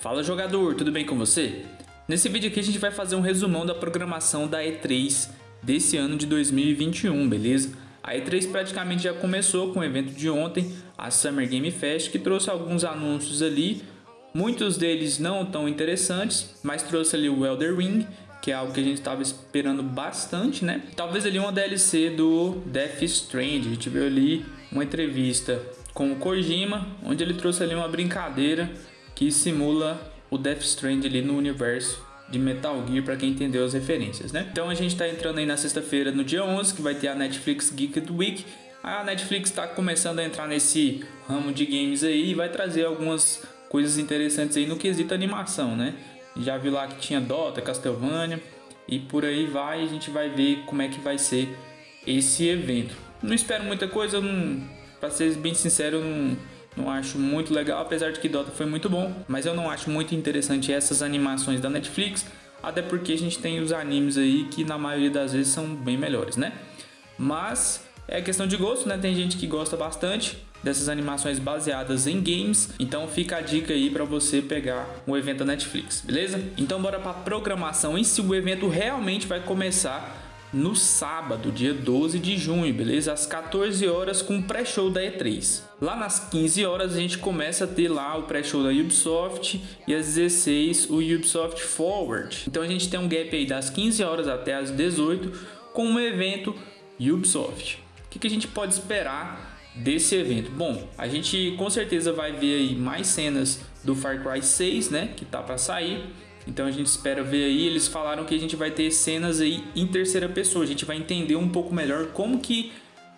Fala jogador, tudo bem com você? Nesse vídeo aqui a gente vai fazer um resumão da programação da E3 desse ano de 2021, beleza? A E3 praticamente já começou com o evento de ontem, a Summer Game Fest, que trouxe alguns anúncios ali, muitos deles não tão interessantes, mas trouxe ali o Elder Ring, que é algo que a gente estava esperando bastante, né? Talvez ali uma DLC do Death Strand, a gente viu ali uma entrevista com o Kojima, onde ele trouxe ali uma brincadeira que simula o Death Strand ali no universo de Metal Gear para quem entendeu as referências, né? Então a gente está entrando aí na sexta-feira, no dia 11, que vai ter a Netflix Geek Week. A Netflix está começando a entrar nesse ramo de games aí e vai trazer algumas coisas interessantes aí no quesito animação, né? Já viu lá que tinha Dota, Castlevania e por aí vai, a gente vai ver como é que vai ser esse evento. Não espero muita coisa, para ser bem sincero, não não acho muito legal, apesar de que Dota foi muito bom, mas eu não acho muito interessante essas animações da Netflix, até porque a gente tem os animes aí que na maioria das vezes são bem melhores, né? Mas é questão de gosto, né? Tem gente que gosta bastante dessas animações baseadas em games, então fica a dica aí para você pegar o evento da Netflix, beleza? Então bora para programação em si, o evento realmente vai começar no sábado, dia 12 de junho, beleza? Às 14 horas com o pré-show da E3. Lá nas 15 horas a gente começa a ter lá o pré-show da Ubisoft e às 16 o Ubisoft Forward. Então a gente tem um gap aí das 15 horas até as 18 com o um evento Ubisoft. O que, que a gente pode esperar desse evento? Bom, a gente com certeza vai ver aí mais cenas do Far Cry 6, né, que tá para sair então a gente espera ver aí, eles falaram que a gente vai ter cenas aí em terceira pessoa, a gente vai entender um pouco melhor como que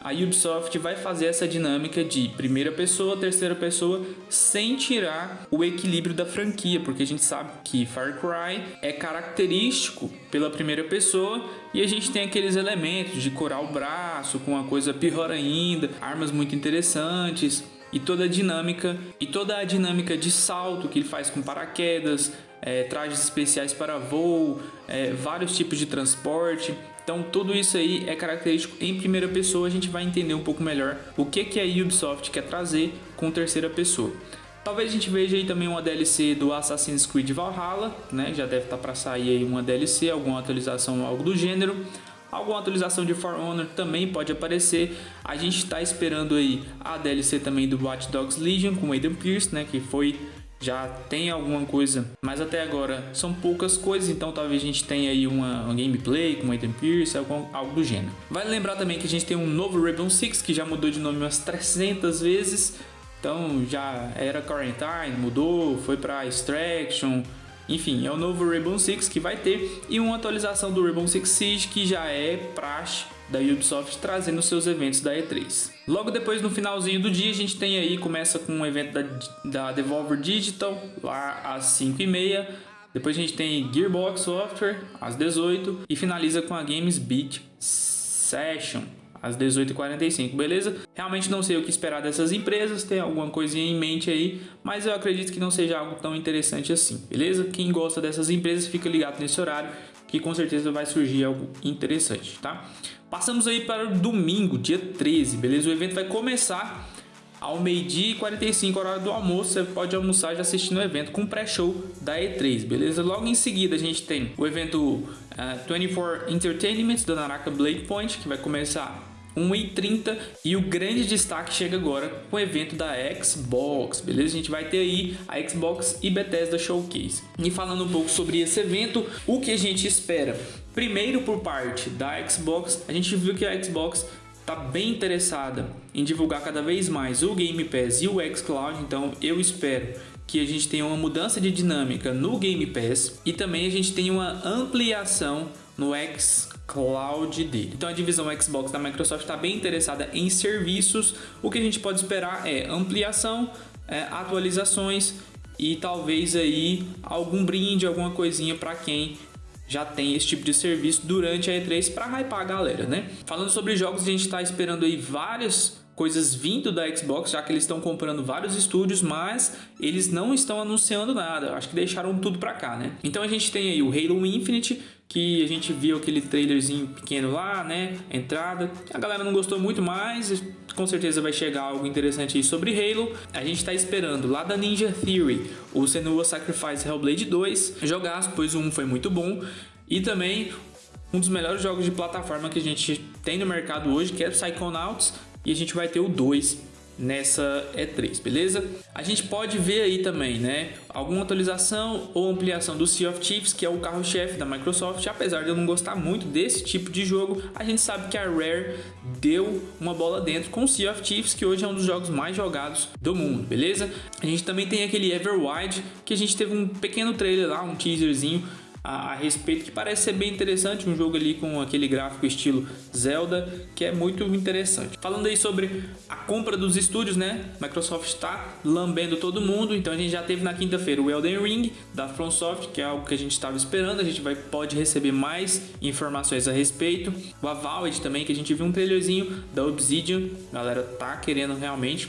a Ubisoft vai fazer essa dinâmica de primeira pessoa, terceira pessoa, sem tirar o equilíbrio da franquia, porque a gente sabe que Far Cry é característico pela primeira pessoa e a gente tem aqueles elementos de corar o braço com uma coisa pior ainda, armas muito interessantes e toda a dinâmica e toda a dinâmica de salto que ele faz com paraquedas, é, trajes especiais para voo, é, vários tipos de transporte. Então tudo isso aí é característico em primeira pessoa, a gente vai entender um pouco melhor o que, que a Ubisoft quer trazer com terceira pessoa. Talvez a gente veja aí também uma DLC do Assassin's Creed Valhalla, né? Já deve estar tá para sair aí uma DLC, alguma atualização, algo do gênero. Alguma atualização de For Honor também pode aparecer. A gente está esperando aí a DLC também do Watch Dogs Legion com Aiden Pierce, né? Que foi já tem alguma coisa, mas até agora são poucas coisas, então talvez a gente tenha aí uma, uma gameplay com Aiden Pierce, algo, algo do gênero. Vale lembrar também que a gente tem um novo Rainbow Six, que já mudou de nome umas 300 vezes, então já era Quarantine, mudou, foi para Extraction, enfim, é o novo Rainbow Six que vai ter. E uma atualização do Rainbow Six Siege que já é praxe da Ubisoft trazendo seus eventos da E3. Logo depois, no finalzinho do dia, a gente tem aí, começa com um evento da, da Devolver Digital, lá às 5h30. Depois a gente tem Gearbox Software, às 18 e finaliza com a Games Beat Session, às 18h45, beleza? Realmente não sei o que esperar dessas empresas, tem alguma coisinha em mente aí, mas eu acredito que não seja algo tão interessante assim, beleza? Quem gosta dessas empresas fica ligado nesse horário, que com certeza vai surgir algo interessante, tá? Passamos aí para o domingo, dia 13, beleza? O evento vai começar ao meio-dia e 45 horário do almoço, você pode almoçar já assistindo o evento com pré-show da E3, beleza? Logo em seguida a gente tem o evento uh, eh, 24 Entertainment da Naraka Blade Point, que vai começar 1h30 e o grande destaque chega agora com o evento da Xbox, beleza? A gente vai ter aí a Xbox e Bethesda Showcase. E falando um pouco sobre esse evento, o que a gente espera? Primeiro por parte da Xbox, a gente viu que a Xbox está bem interessada em divulgar cada vez mais o Game Pass e o xCloud, então eu espero que a gente tenha uma mudança de dinâmica no Game Pass e também a gente tenha uma ampliação no xCloud dele. Então a divisão Xbox da Microsoft está bem interessada em serviços. O que a gente pode esperar é ampliação, é, atualizações e talvez aí algum brinde, alguma coisinha para quem já tem esse tipo de serviço durante a E3 para hypar a galera, né? Falando sobre jogos, a gente está esperando aí vários coisas vindo da Xbox, já que eles estão comprando vários estúdios, mas eles não estão anunciando nada. Acho que deixaram tudo para cá, né? Então a gente tem aí o Halo Infinite, que a gente viu aquele trailerzinho pequeno lá, né? Entrada. A galera não gostou muito, mas com certeza vai chegar algo interessante aí sobre Halo. A gente está esperando lá da Ninja Theory o Senua Sacrifice Hellblade 2 jogar, pois o 1 foi muito bom. E também um dos melhores jogos de plataforma que a gente tem no mercado hoje, que é Psychonauts, e a gente vai ter o 2 nessa E3, beleza? A gente pode ver aí também, né, alguma atualização ou ampliação do Sea of Thieves, que é o carro-chefe da Microsoft. Apesar de eu não gostar muito desse tipo de jogo, a gente sabe que a Rare deu uma bola dentro com o Sea of Thieves, que hoje é um dos jogos mais jogados do mundo, beleza? A gente também tem aquele Everwild, que a gente teve um pequeno trailer lá, um teaserzinho a, a, respeito, que parece ser bem interessante, um jogo ali com aquele gráfico estilo Zelda, que é muito interessante. Falando aí sobre a compra dos estúdios, né? Microsoft está lambendo todo mundo, então a gente já teve na quinta-feira o Elden Ring da FromSoft, que é algo que a gente estava esperando, a gente vai, pode receber mais informações a respeito. O Avowed também, que a gente viu um trailerzinho da Obsidian, a galera tá querendo realmente.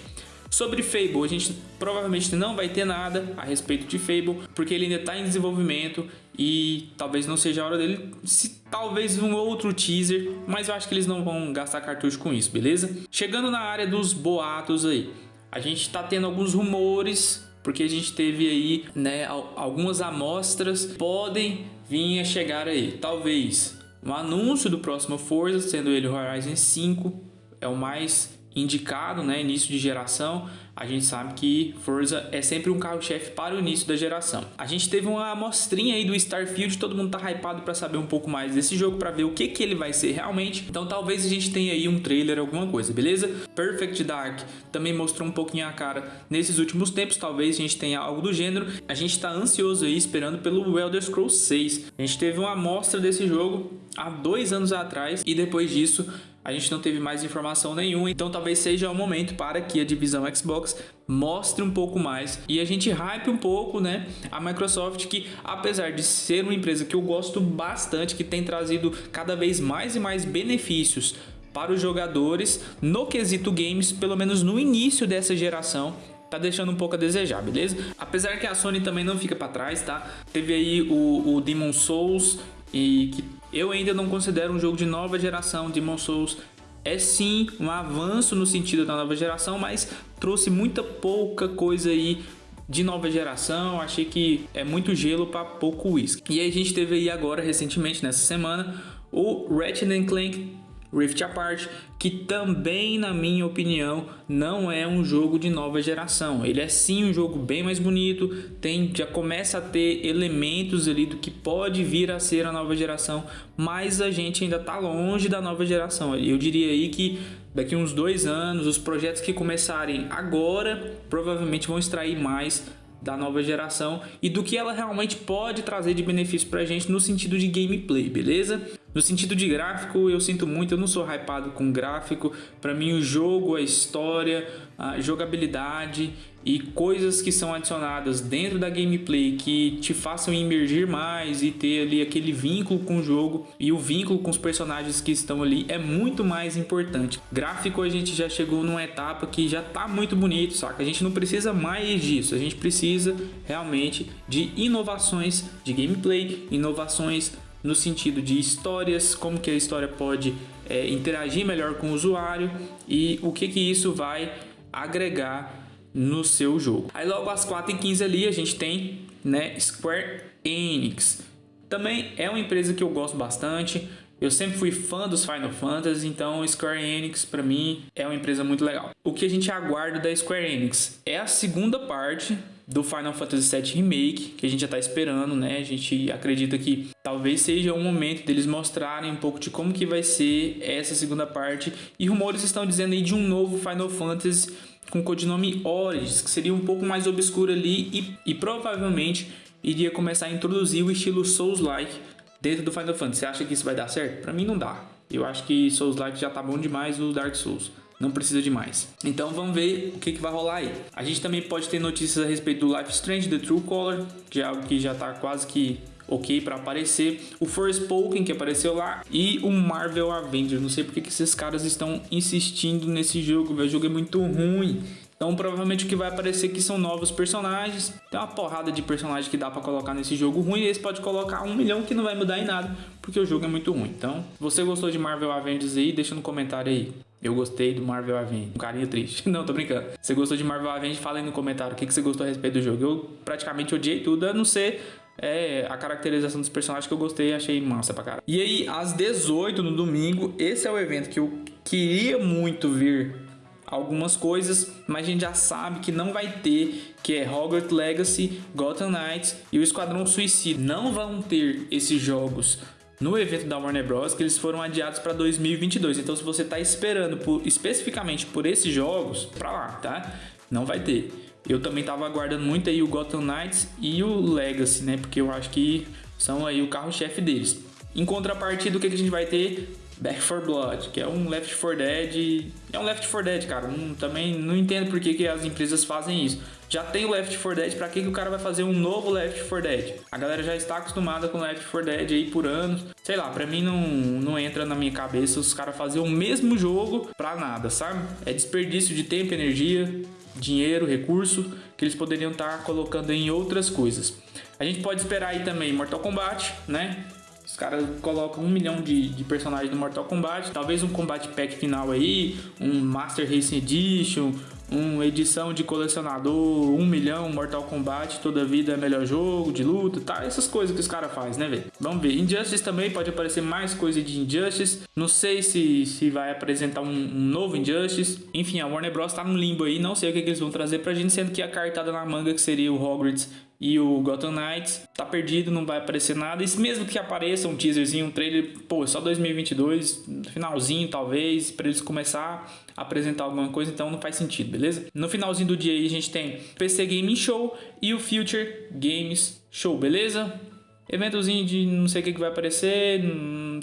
Sobre Fable, a gente provavelmente não vai ter nada a respeito de Fable, porque ele ainda está em desenvolvimento e talvez não seja a hora dele, se talvez um outro teaser, mas eu acho que eles não vão gastar cartucho com isso, beleza? Chegando na área dos boatos aí, a gente está tendo alguns rumores, porque a gente teve aí, né, algumas amostras podem vir a chegar aí, talvez um anúncio do próximo Forza, sendo ele Horizon 5, é o mais indicado, né, início de geração, a gente sabe que Forza é sempre um carro-chefe para o início da geração. A gente teve uma amostrinha aí do Starfield, todo mundo tá hypado para saber um pouco mais desse jogo, para ver o que que ele vai ser realmente. Então talvez a gente tenha aí um trailer, alguma coisa, beleza? Perfect Dark também mostrou um pouquinho a cara nesses últimos tempos, talvez a gente tenha algo do gênero. A gente tá ansioso aí esperando pelo Elder Scrolls 6. A gente teve uma amostra desse jogo há dois anos atrás e depois disso a gente não teve mais informação nenhuma, então talvez seja o momento para que a divisão Xbox mostre um pouco mais e a gente hype um pouco, né, a Microsoft que apesar de ser uma empresa que eu gosto bastante, que tem trazido cada vez mais e mais benefícios para os jogadores no quesito games, pelo menos no início dessa geração, tá deixando um pouco a desejar, beleza? Apesar que a Sony também não fica para trás, tá? Teve aí o, o Demon Souls e que eu ainda não considero um jogo de nova geração. Demon Souls é sim um avanço no sentido da nova geração, mas trouxe muita pouca coisa aí de nova geração. Achei que é muito gelo para pouco whisky. E a gente teve aí agora recentemente nessa semana o Ratchet Clank Rift Apart, que também, na minha opinião, não é um jogo de nova geração. Ele é sim um jogo bem mais bonito, tem já começa a ter elementos ali do que pode vir a ser a nova geração, mas a gente ainda está longe da nova geração. Eu diria aí que daqui uns dois anos, os projetos que começarem agora provavelmente vão extrair mais da nova geração e do que ela realmente pode trazer de benefício para a gente no sentido de gameplay, beleza? No sentido de gráfico, eu sinto muito, eu não sou hypado com gráfico. Para mim, o jogo, a história, a jogabilidade e coisas que são adicionadas dentro da gameplay que te façam emergir mais e ter ali aquele vínculo com o jogo e o vínculo com os personagens que estão ali é muito mais importante. Gráfico a gente já chegou numa etapa que já tá muito bonito, saca? A gente não precisa mais disso, a gente precisa realmente de inovações de gameplay, inovações no sentido de histórias, como que a história pode é, interagir melhor com o usuário e o que que isso vai agregar no seu jogo. Aí logo às 4h15 ali a gente tem né, Square Enix. Também é uma empresa que eu gosto bastante. Eu sempre fui fã dos Final Fantasy, então Square Enix para mim é uma empresa muito legal. O que a gente aguarda da Square Enix é a segunda parte do Final Fantasy VII Remake, que a gente já está esperando, né? A gente acredita que talvez seja o momento deles mostrarem um pouco de como que vai ser essa segunda parte. E rumores estão dizendo aí de um novo Final Fantasy com o codinome Origins, que seria um pouco mais obscuro ali e, e provavelmente iria começar a introduzir o estilo Souls-like dentro do Final Fantasy. Você acha que isso vai dar certo? Para mim não dá. Eu acho que Souls-like já tá bom demais o Dark Souls não precisa de mais. Então vamos ver o que, que vai rolar aí. A gente também pode ter notícias a respeito do Life Strange, The True Color, que é algo que já está quase que ok para aparecer, o Forspoken que apareceu lá e o Marvel Avengers. Não sei porque que esses caras estão insistindo nesse jogo, o jogo é muito ruim. Então provavelmente o que vai aparecer aqui são novos personagens. Tem uma porrada de personagens que dá pra colocar nesse jogo ruim. E esse pode colocar um milhão que não vai mudar em nada. Porque o jogo é muito ruim. Então, se você gostou de Marvel Avengers aí, deixa no comentário aí. Eu gostei do Marvel Avengers. Um carinho triste. Não, tô brincando. Você gostou de Marvel Avengers? Fala aí no comentário o que, que você gostou a respeito do jogo. Eu praticamente odiei tudo, a não ser é, a caracterização dos personagens que eu gostei achei massa pra caralho. E aí, às 18 no domingo, esse é o evento que eu queria muito ver algumas coisas, mas a gente já sabe que não vai ter, que é Hogwarts Legacy, Gotham Knights e o Esquadrão Suicida. Não vão ter esses jogos no evento da Warner Bros, que eles foram adiados para 2022. Então se você está esperando por, especificamente por esses jogos, para lá, tá? Não vai ter. Eu também tava aguardando muito aí o Gotham Knights e o Legacy, né? Porque eu acho que são aí o carro-chefe deles. Em contrapartida, o que, que a gente vai ter? Back 4 Blood, que é um Left 4 Dead. É um Left 4 Dead, cara. Não, também não entendo por que, que as empresas fazem isso. Já tem o Left 4 Dead, pra que, que o cara vai fazer um novo Left 4 Dead? A galera já está acostumada com Left 4 Dead aí por anos. Sei lá, pra mim não, não entra na minha cabeça os caras fazerem o mesmo jogo pra nada, sabe? É desperdício de tempo, energia, dinheiro, recurso que eles poderiam estar tá colocando em outras coisas. A gente pode esperar aí também Mortal Kombat, né? Os caras colocam um milhão de, de personagens no Mortal Kombat, talvez um combate pack final aí, um Master Racing Edition, uma edição de colecionador, um milhão, Mortal Kombat, toda vida é melhor jogo, de luta, tá? Essas coisas que os caras fazem, né, velho? Vamos ver. Injustice também pode aparecer mais coisa de Injustice. Não sei se, se vai apresentar um, um novo Injustice. Enfim, a Warner Bros tá no limbo aí, não sei o que, que eles vão trazer pra gente, sendo que a cartada na manga que seria o Hogwarts e o Gotham Knights tá perdido, não vai aparecer nada. E mesmo que apareça um teaserzinho, um trailer, pô, só 2022, finalzinho talvez, para eles começar a apresentar alguma coisa, então não faz sentido, beleza? No finalzinho do dia aí a gente tem PC Gaming Show e o Future Games Show, beleza? Eventozinho de não sei o que, que vai aparecer,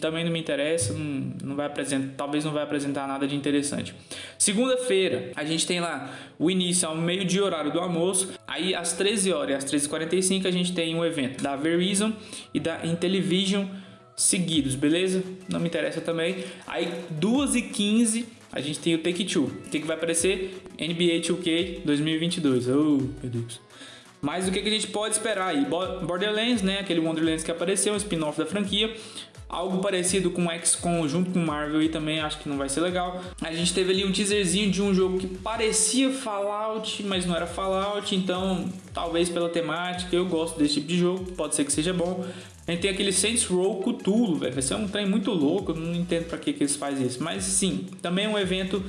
também não me interessa, não, não vai apresentar, talvez não vai apresentar nada de interessante. Segunda-feira, a gente tem lá o início ao meio-dia horário do almoço, aí às 13 horas às 13h45 a gente tem um evento da Verizon e da Intellivision seguidos, beleza? Não me interessa também. Aí 2h15 a gente tem o Take Two. O que, que vai aparecer? NBA 2K 2022. Oh, meu Deus. Mas o que, que a gente pode esperar aí? Borderlands, né? Aquele Wonderlands que apareceu, um spin-off da franquia. Algo parecido com XCOM junto com Marvel e também acho que não vai ser legal. A gente teve ali um teaserzinho de um jogo que parecia Fallout, mas não era Fallout, então talvez pela temática eu gosto desse tipo de jogo, pode ser que seja bom. A gente tem aquele Saints Row Cthulhu, velho, vai ser um trem muito louco, eu não entendo para que, que eles fazem isso. Mas sim, também é um evento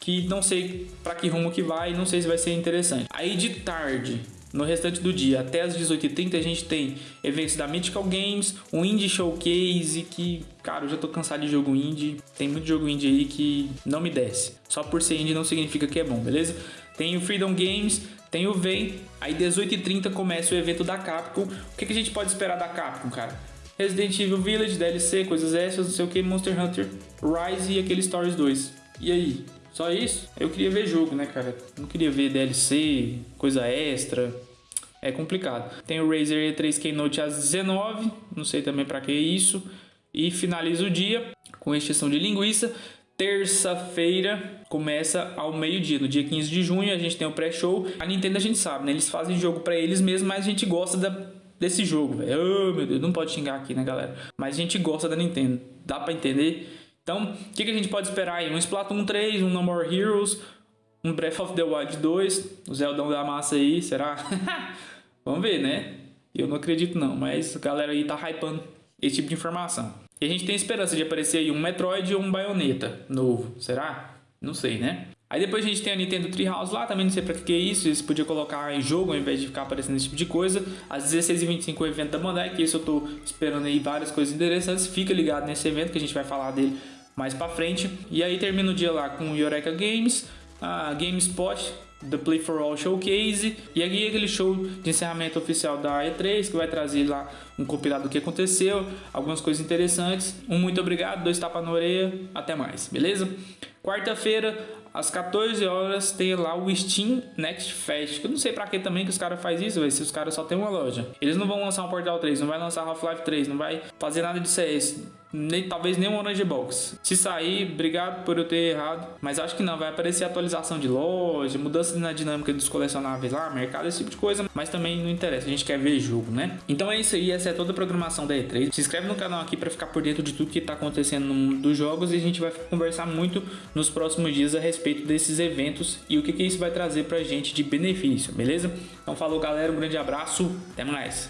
que não sei para que rumo que vai, não sei se vai ser interessante. Aí de tarde, no restante do dia, até as 18h30, a gente tem eventos da Mythical Games, um Indie Showcase que, cara, eu já tô cansado de jogo indie. Tem muito jogo indie aí que não me desce. Só por ser indie não significa que é bom, beleza? Tem o Freedom Games, tem o VEM. Aí 18h30 começa o evento da Capcom. O que, que a gente pode esperar da Capcom, cara? Resident Evil Village, DLC, coisas essas, não sei o que, Monster Hunter Rise e aquele Stories 2. E aí? Só isso? Eu queria ver jogo, né, cara? Não queria ver DLC, coisa extra. É complicado. Tem o Razer E3 Keynote às 19 não sei também para que isso. E finaliza o dia com exceção de linguiça. Terça-feira começa ao meio-dia, no dia 15 de junho, a gente tem o pré-show. A Nintendo a gente sabe, né? Eles fazem jogo para eles mesmos, mas a gente gosta da, desse jogo, velho. Oh, meu Deus, não pode xingar aqui, né, galera? Mas a gente gosta da Nintendo. Dá para entender? Então, o que, que, a gente pode esperar aí? Um Splatoon 3, um No More Heroes, um Breath of the Wild 2, o Zeldão da massa aí, será? Vamos ver, né? Eu não acredito não, mas a galera aí tá hypando esse tipo de informação. E a gente tem esperança de aparecer aí um Metroid ou um Bayonetta novo, será? Não sei, né? Aí depois a gente tem a Nintendo Treehouse lá, também não sei pra que é isso, eles podiam colocar em jogo ao invés de ficar aparecendo esse tipo de coisa. Às 16h25 o evento da Bandai, que esse eu tô esperando aí várias coisas interessantes, fica ligado nesse evento que a gente vai falar dele mais para frente. E aí termina o dia lá com o Eureka Games, a GameSpot, The Play for All Showcase e aqui aquele show de encerramento oficial da E3 que vai trazer lá um compilado do que aconteceu, algumas coisas interessantes. Um muito obrigado, dois tapas na orelha, até mais, beleza? Quarta-feira, às 14 horas tem lá o Steam Next Fest. Que eu não sei pra que também que os caras fazem isso, véio, se os caras só tem uma loja. Eles não vão lançar um Portal 3, não vai lançar Half-Life 3, não vai fazer nada de CS nem, talvez nem um Orange Box. Se sair, obrigado por eu ter errado, mas acho que não, vai aparecer atualização de loja, mudança na dinâmica dos colecionáveis lá, mercado, esse tipo de coisa, mas também não interessa, a gente quer ver jogo, né? Então é isso aí, essa é toda a programação da E3. Se inscreve no canal aqui para ficar por dentro de tudo que tá acontecendo no mundo dos jogos e a gente vai conversar muito nos próximos dias a respeito desses eventos e o que, que isso vai trazer pra gente de benefício, beleza? Então falou galera, um grande abraço, até mais!